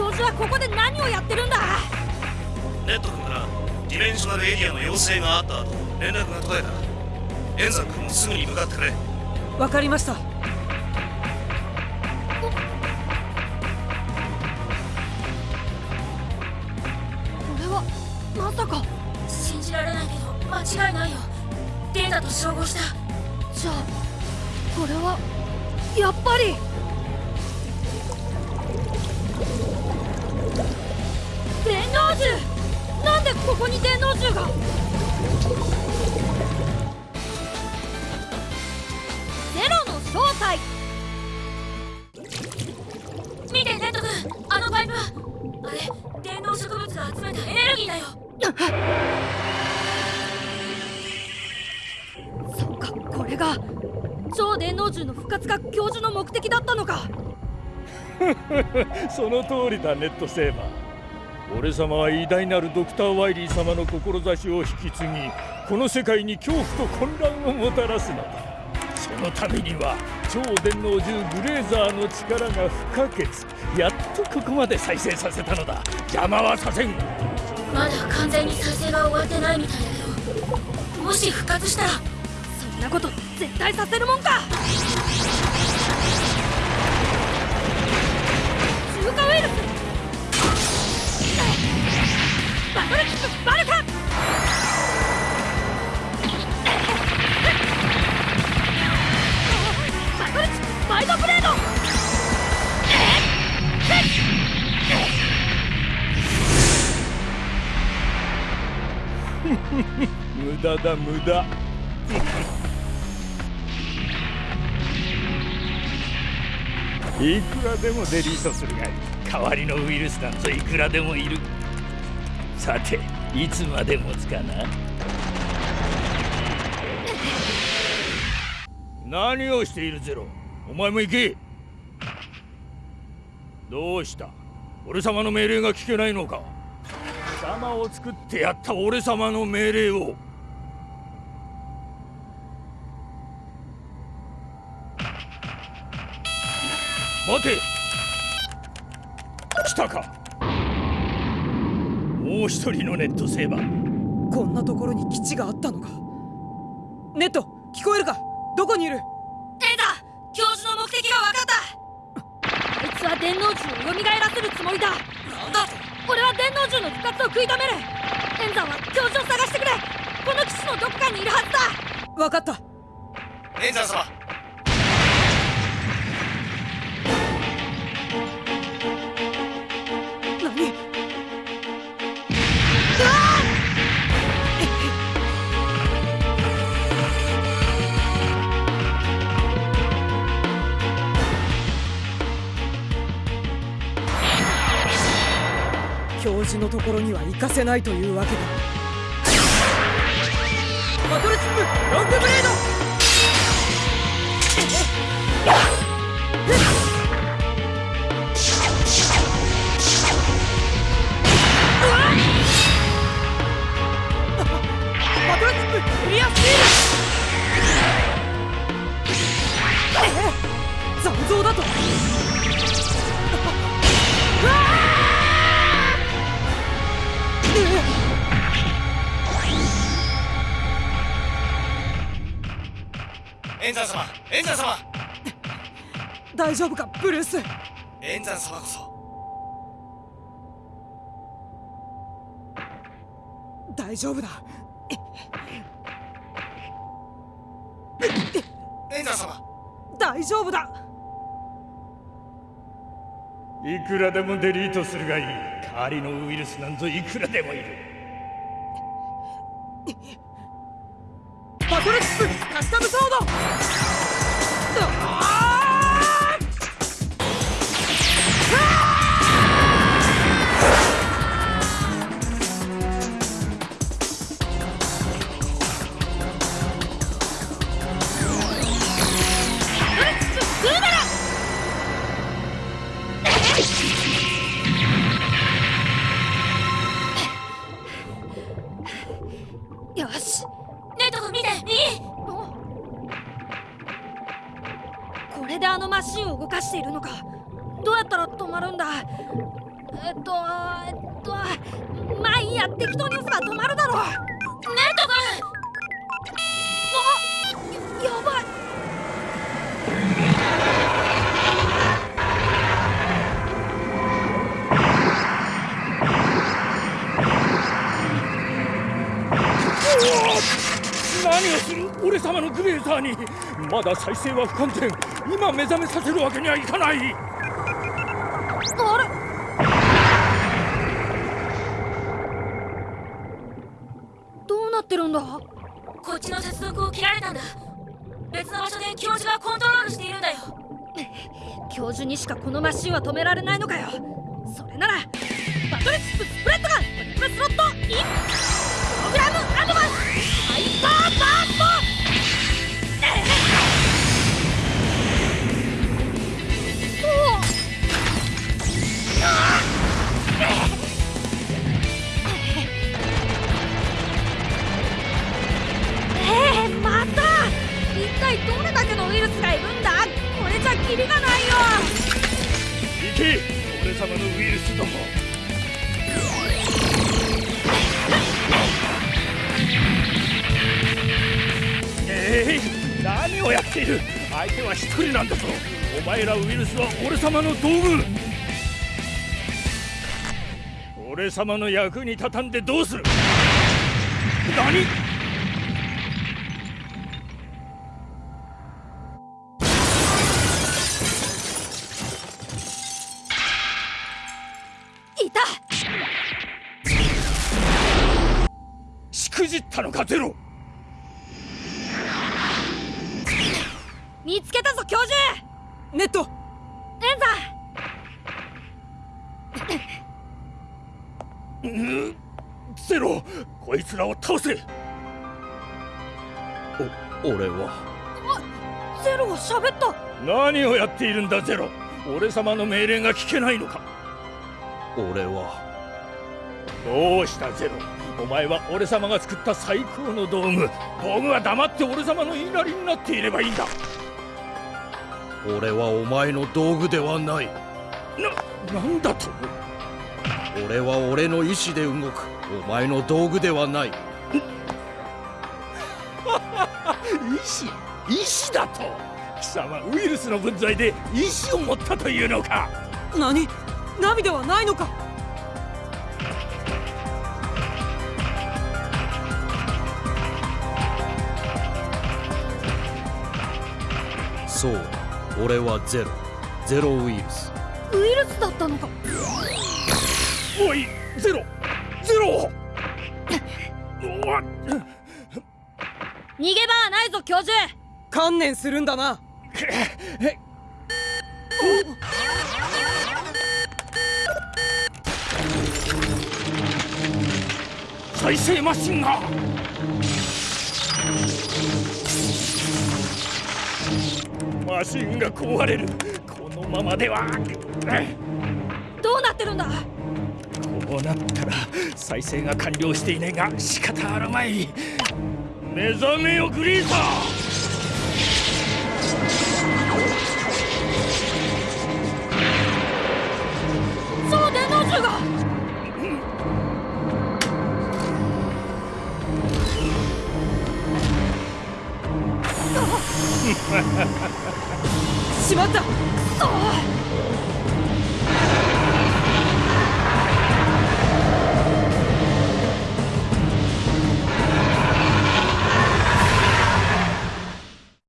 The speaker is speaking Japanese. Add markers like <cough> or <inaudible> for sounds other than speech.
らここで何をやってるんだ？ネット君からディメンショナルエリアの要請があった後連絡が途絶えた。エンザ君もすぐに向かってくれ。わかりました。これはまさか信じられないけど間違いないよ。データと照合した。じゃあこれはやっぱり電脳銃。なんでここに電脳銃が？ゼロの正体。見てネット君。あのパイプあれ？電脳植物が集めたエネルギーだよ。そっかこれが。超電脳銃の復活が教授の目的だったのか。<laughs> その通りだネットセーバー。俺様は偉大なるドクター・ワイリー様の志を引き継ぎこの世界に恐怖と混乱をもたらすのだそのためには超電脳銃ブレーザーの力が不可欠やっとここまで再生させたのだ。邪魔はさせん。まだ完全に再生が終わってないみたいだけどもし復活したらそんなこと絶対させるもんか。中華ウイルス。バトルキックバルカバトルキックバイドブレード無駄だ無駄。いくらでもデリートするがいい代わりのウイルスなんぞいくらでもいる。さていつまで持つかな何をしているゼロ。お前も行け。どうした。俺様の命令が聞けないのか。貴様を作ってやった俺様の命令を。待て。来たか。もう一人のネットセーバー。こんなところに基地があったのか？ネット聞こえるか？どこにいる？エンザ教授の目的が分かった！あいつは電脳銃を蘇らせるつもりだ。なんだと？俺は電脳銃の復活を食い止める。エンザは教授を探してくれ。この基地のどこかにいるはずだ。分かった。エンザ様教授のところには行かせないというわけだ。バトルチップロングブレード。バトルチップクリアスティールええ残像だとンザ様エンザ様。大丈夫かブルース。エンザ様こそ。大丈夫だ。エンザ様。大丈夫だ。いくらでもデリートするがいい。代わりのウイルスなんぞいくらでもいるカスタムソードれであのマシンを動かしているのか。どうやったら止まるんだ。えっとえっとまあいいや適当に押せば止まるだろう。ネット君。やばい。何をする俺様のグレーザーに。まだ再生は不完全。今目覚めさせるわけにはいかない。あれ？どうなってるんだ？こっちの接続を切られたんだ。別の場所で教授がコントロールしているんだよ。<laughs> 教授にしかこのマシンは止められないのかよ。それならバトルチップスプレッドガン様のウイルスどもえい何をやっている？相手は一人なんだぞお前らウイルスは俺様の道具。俺様の役に立たんでどうする？何？じったのかゼロ。見つけたぞ教授。ネット。エンゼロ。こいつらを倒せ。お俺は。ゼロが喋った。何をやっているんだゼロ。俺様の命令が聞けないのか。俺は。どうしたゼロお前は俺様が作った最高の道具。道具は黙って俺様の言いなりになっていればいいんだ。俺はお前の道具ではない。な、なんだと？俺は俺の意志で動く。お前の道具ではない。意志？意志だと？貴様ウイルスの分際で意志を持ったというのか。何？ナビではないのか？そう。俺はゼロ。ゼロウイルス。ウイルスだったのか。おいゼロ。ゼロ。逃げ場はないぞ教授。観念するんだな。再生マシンがマシンが壊れる。このままでは。どうなってるんだ？こうなったら再生が完了していないが仕方あるまい。目覚めよグリーザーその電脳銃が <laughs> しまった。そ